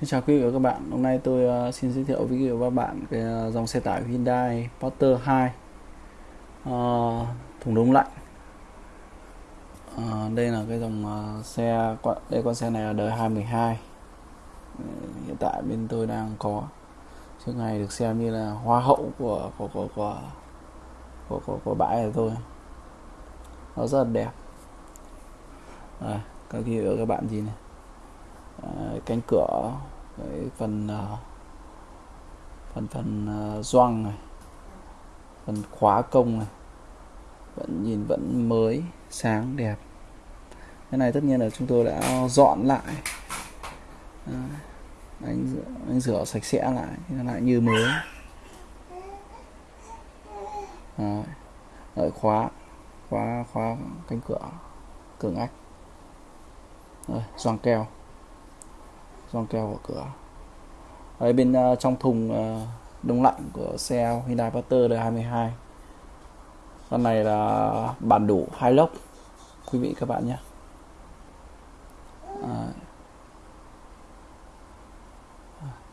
Xin chào quý vị và các bạn. Hôm nay tôi uh, xin giới thiệu với quý vị và các bạn cái uh, dòng xe tải Hyundai Porter 2 uh, ờ, thùng đông lạnh. Uh, đây là cái dòng uh, xe đây con xe này là đời 2012. Uh, hiện tại bên tôi đang có trước ngày được xem như là hoa hậu của của của của của, của, của bãi này thôi. Nó rất là đẹp. À, các quý vị và các bạn gì này cánh cửa cái phần ờ, phần phần ờ, doang này phần khóa công này vẫn nhìn vẫn mới sáng đẹp. Cái này tất nhiên là chúng tôi đã dọn lại. À, anh anh rửa sạch sẽ lại lại như mới. Đợi khóa khóa khóa cánh cửa cường ách. Rồi doang keo gioăng keo của cửa ở bên uh, trong thùng uh, đông lạnh của xe Hyundai Porter đời 22 con này là bản đủ hai lốc quý vị các bạn nhé à.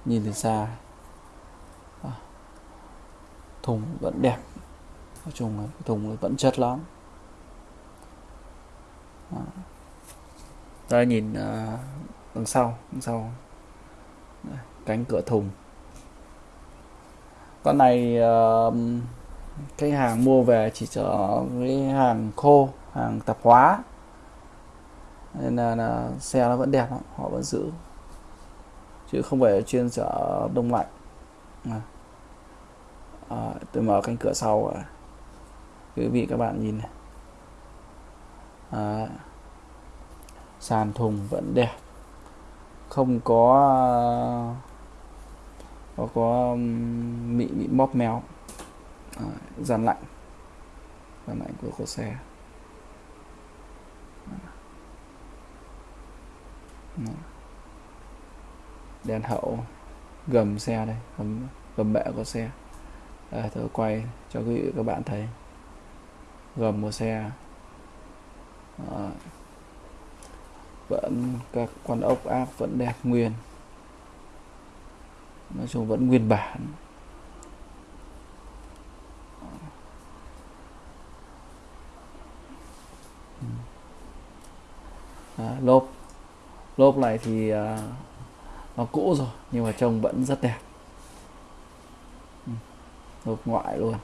nhìn từ xa à. thùng vẫn đẹp nói chung là thùng vẫn chất lắm à. đây nhìn uh, đằng sau đằng sau. Cánh cửa thùng. Con này uh, cái hàng mua về chỉ chở cái hàng khô hàng tạp hóa. Nên là, là xe nó vẫn đẹp lắm họ vẫn giữ. Chứ không phải chuyên chở đông lạnh. À, tôi mở cánh cửa sau à. quý vị các bạn nhìn này. À, sàn thùng vẫn đẹp không có ờ, có có bị bị móp méo. À, dàn lạnh. Dàn lạnh của của xe. Đèn hậu. Gầm xe đây gầm gầm bệ của xe. Đây tôi quay cho quý vị các bạn thấy. Gầm của xe. À, vẫn các con ốc áp vẫn đẹp nguyên. Nói chung vẫn nguyên bản. À, lốp. Lốp này thì à, nó cũ rồi nhưng mà trông vẫn rất đẹp. Ừ, lốp ngoại luôn.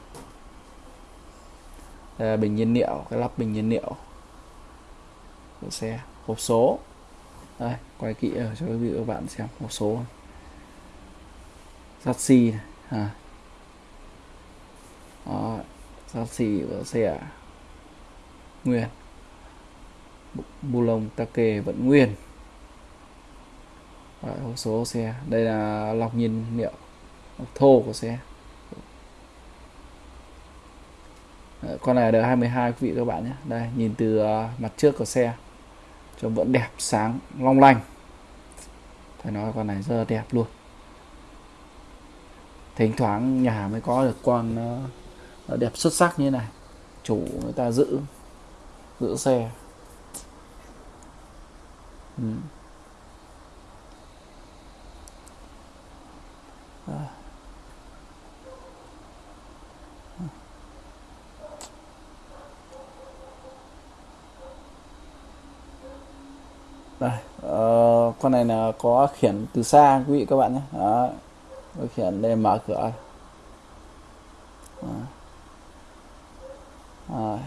Đây là bình nhiên liệu cái lắp bình nhiên liệu của xe hộp số. Đây quay kỹ ở cho quý vị các bạn xem hộp số. Sắt xi này à. Đó, sắt xi của xe nguyên. Bu lông ta kề vẫn nguyên. Đấy, hộp số xe. Đây là lọc nhiên liệu lọc thô của xe. Đấy, con này đời 22 quý vị các bạn nhé. Đây nhìn từ uh, mặt trước của xe trông vẫn đẹp sáng long lanh phải nói con này rất là đẹp luôn thỉnh thoảng nhà mới có được con uh, đẹp xuất sắc như này chủ người ta giữ giữ xe ừ. à. Đây uh, con này là có khiển từ xa quý vị các bạn nhé. Đó. có khiển đây mở cửa. À,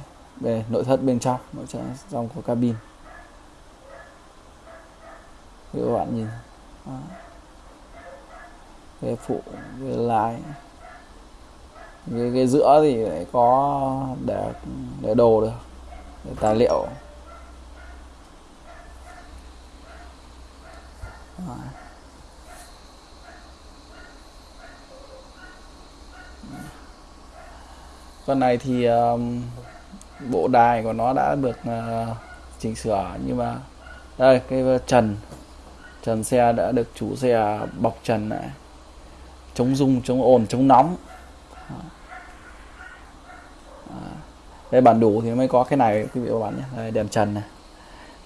đây nội thất bên trong nội thất trong của cabin. Các bạn nhìn. À. cái phụ cái lái. Cái, cái giữa thì lại có để để đồ được để tài liệu. Con này thì um, bộ đài của nó đã được uh, chỉnh sửa nhưng mà đây cái trần. Trần xe đã được chủ xe bọc trần này. Chống rung chống ồn chống nóng. Ờ. Đây bản đủ thì mới có cái này quý vị các bạn nhé. Đây, đèn trần này.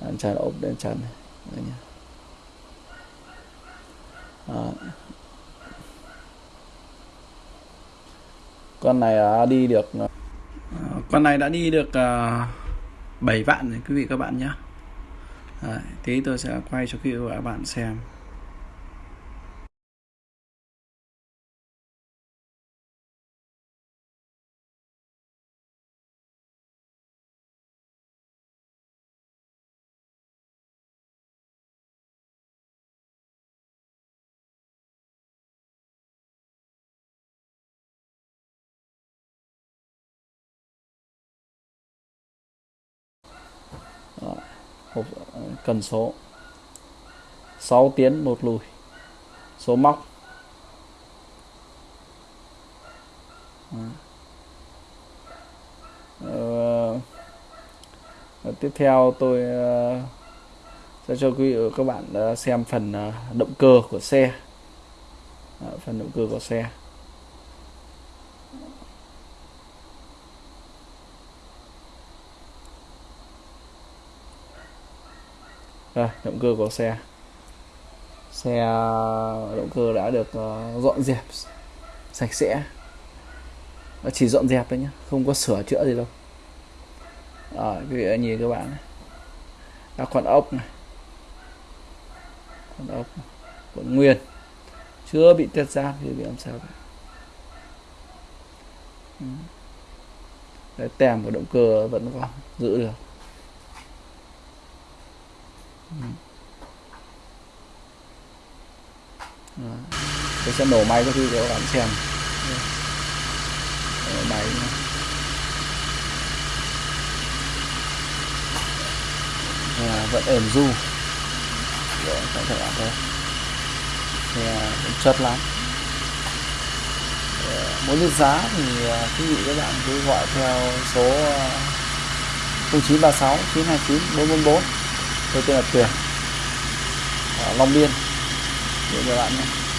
Đèn trần ốp đèn trần này. Đây nhé. Con này đã đi được con này đã đi được uh, 7 vạn rồi quý vị các bạn nhé Đấy, tí tôi sẽ quay cho quý vị và các bạn xem. Hộp cần số. 6 tiến một lùi. Số móc. Ờ, ờ tiếp theo tôi ờ, sẽ cho quý vị các bạn ờ, xem phần động cơ của xe. Phần động cơ của xe. Đây, động cơ của xe. Xe ờ, động cơ đã được ờ, dọn dẹp sạch sẽ. Nó chỉ dọn dẹp thôi nhé không có sửa chữa gì đâu. À, quý vị nhìn các bạn các à, con ốc này. Con ốc còn nguyên. Chưa bị tiết giáp thì bị làm sao ừ. Đấy, tem của động cơ vẫn còn giữ được tôi sẽ nổ máy cho khi các bạn xem. Nổ máy à, vẫn ẩn du. Rồi, các bạn thấy. Thì cũng chất lắm muốn biết giá thì à, quý vị các bạn cứ gọi theo số 0936 929 444 tôi tên là Tuyền. Ở Long Biên. Để các bạn nhé.